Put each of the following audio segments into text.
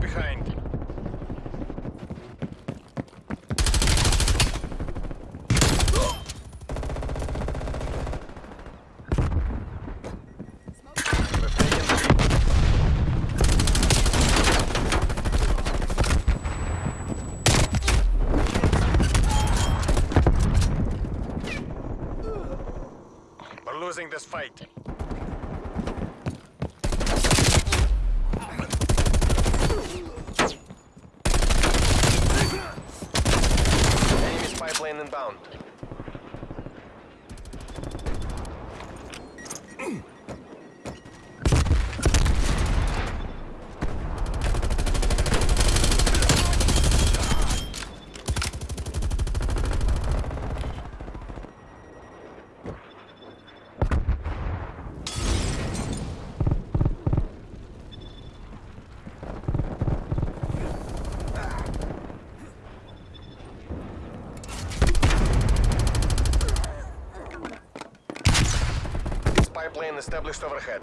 behind. Plane established overhead.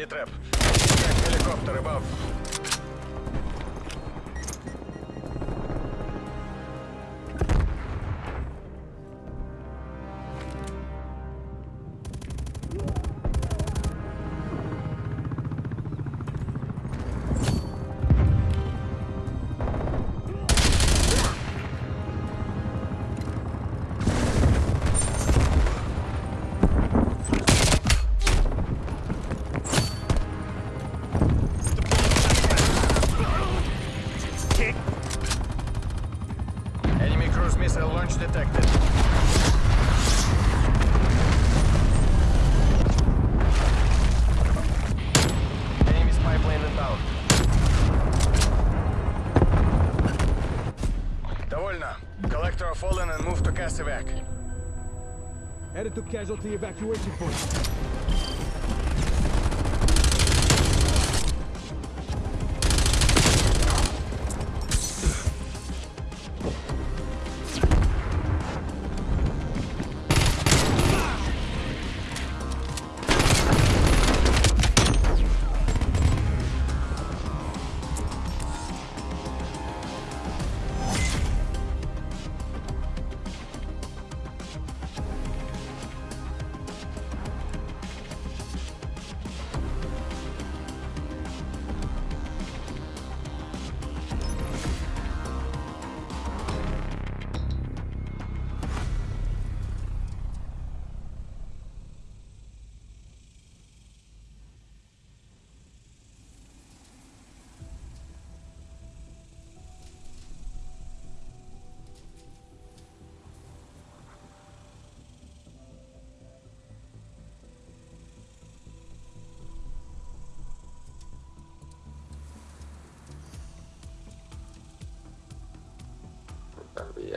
Ситрэп. Как helicopter above. evac. Headed to casualty evacuation point.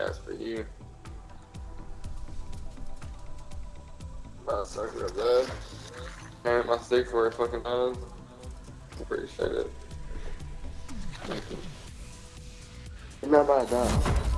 Gas for you. My sucker real bad. And my stick for a fucking nine. Appreciate it. You're not bad, though.